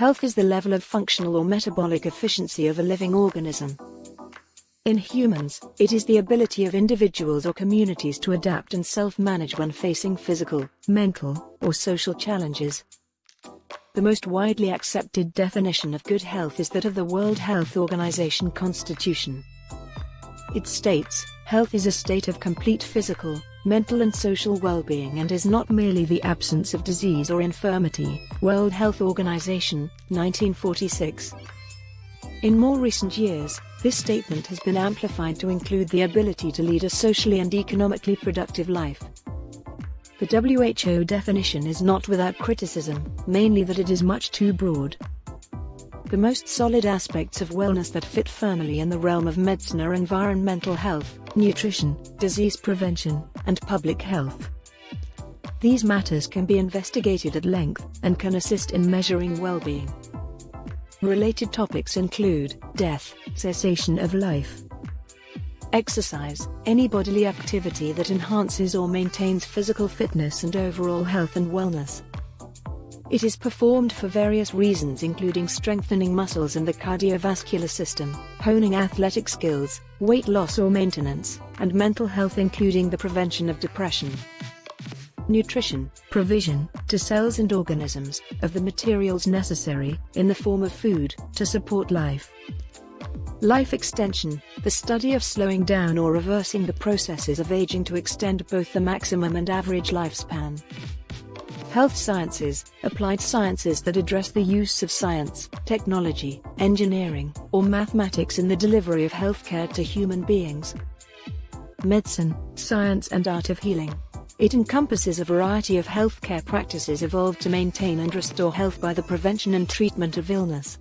Health is the level of functional or metabolic efficiency of a living organism. In humans, it is the ability of individuals or communities to adapt and self-manage when facing physical, mental, or social challenges. The most widely accepted definition of good health is that of the World Health Organization Constitution. It states, health is a state of complete physical, mental and social well-being and is not merely the absence of disease or infirmity. World Health Organization, 1946. In more recent years, this statement has been amplified to include the ability to lead a socially and economically productive life. The WHO definition is not without criticism, mainly that it is much too broad. The most solid aspects of wellness that fit firmly in the realm of medicine are environmental health, nutrition, disease prevention, and public health. These matters can be investigated at length and can assist in measuring well-being. Related topics include death, cessation of life, exercise, any bodily activity that enhances or maintains physical fitness and overall health and wellness. It is performed for various reasons including strengthening muscles and the cardiovascular system, honing athletic skills, weight loss or maintenance, and mental health including the prevention of depression nutrition, provision, to cells and organisms, of the materials necessary, in the form of food, to support life. Life extension, the study of slowing down or reversing the processes of aging to extend both the maximum and average lifespan. Health sciences, applied sciences that address the use of science, technology, engineering, or mathematics in the delivery of healthcare to human beings. Medicine, science and art of healing. It encompasses a variety of healthcare practices evolved to maintain and restore health by the prevention and treatment of illness.